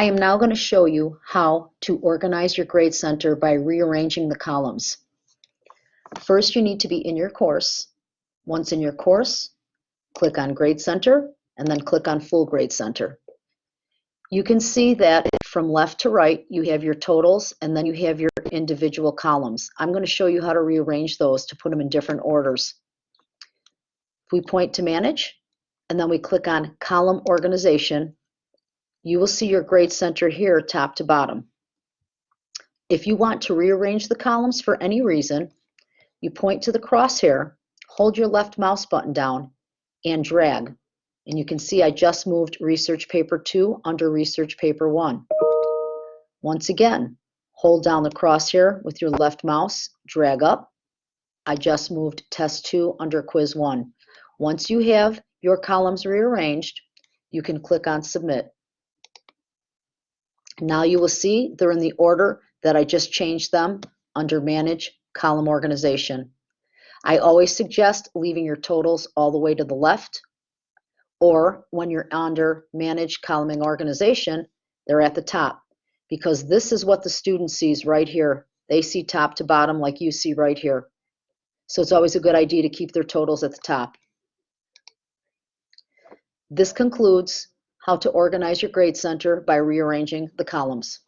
I am now going to show you how to organize your grade center by rearranging the columns. First, you need to be in your course. Once in your course, click on Grade Center and then click on Full Grade Center. You can see that from left to right, you have your totals and then you have your individual columns. I'm going to show you how to rearrange those to put them in different orders. We point to Manage and then we click on Column Organization, you will see your grade center here top to bottom. If you want to rearrange the columns for any reason, you point to the crosshair, hold your left mouse button down, and drag. And you can see I just moved Research Paper 2 under Research Paper 1. Once again, hold down the crosshair with your left mouse, drag up. I just moved Test 2 under Quiz 1. Once you have your columns rearranged, you can click on Submit. Now you will see they're in the order that I just changed them under Manage Column Organization. I always suggest leaving your totals all the way to the left, or when you're under Manage Column Organization, they're at the top, because this is what the student sees right here. They see top to bottom like you see right here. So it's always a good idea to keep their totals at the top. This concludes how to organize your grade center by rearranging the columns.